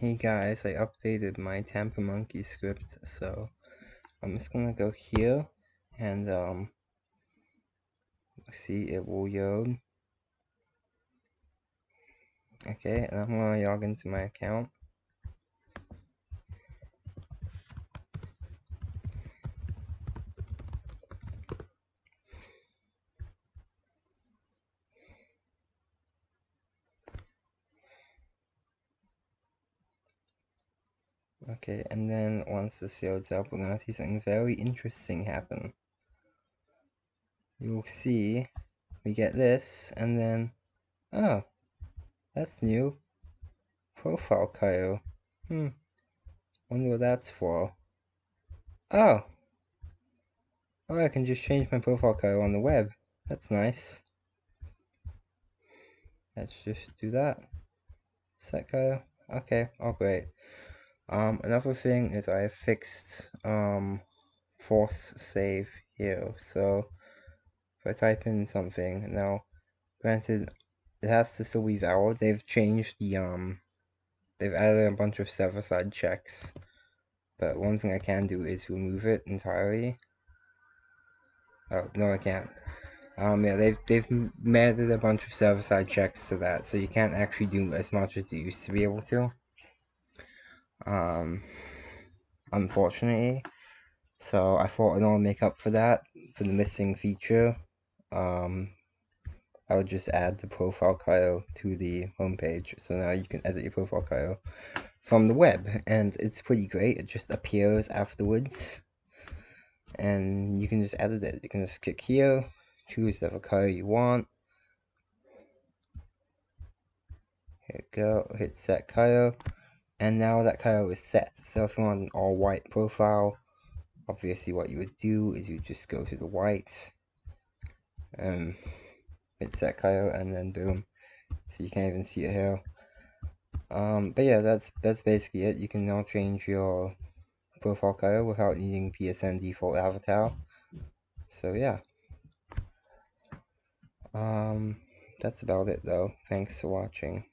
Hey guys, I updated my Tampermonkey script, so I'm just gonna go here and um see it will load. Okay, and I'm gonna log into my account. Okay, and then once this loads up, we're gonna see something very interesting happen. You'll see, we get this, and then, oh, that's new. Profile Kyle. Hmm, wonder what that's for. Oh! Oh, I can just change my profile Kyle on the web. That's nice. Let's just do that. Set Kyle. Okay, oh great. Um, another thing is I fixed um, force save here. So if I type in something now, granted, it has to still be valid. They've changed the um, they've added a bunch of server-side checks. But one thing I can do is remove it entirely. Oh no, I can't. Um, yeah, they've they've added a bunch of server-side checks to that, so you can't actually do as much as you used to be able to um, unfortunately. So I thought in order to make up for that, for the missing feature, um, I would just add the profile Kyle to the homepage. So now you can edit your profile Kyle from the web, and it's pretty great. It just appears afterwards, and you can just edit it. You can just click here, choose whatever Kyle you want. Hit go, hit set Kyle and now that color is set so if you want an all white profile obviously what you would do is you just go to the white um hit set color and then boom. So you can't even see it here um but yeah that's that's basically it. You can now change your profile color without needing psn default avatar. So yeah. Um that's about it though. Thanks for watching